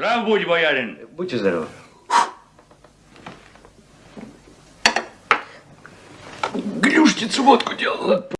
Здрав будь, боярин. Будьте здоровы. Глюшницу водку делала.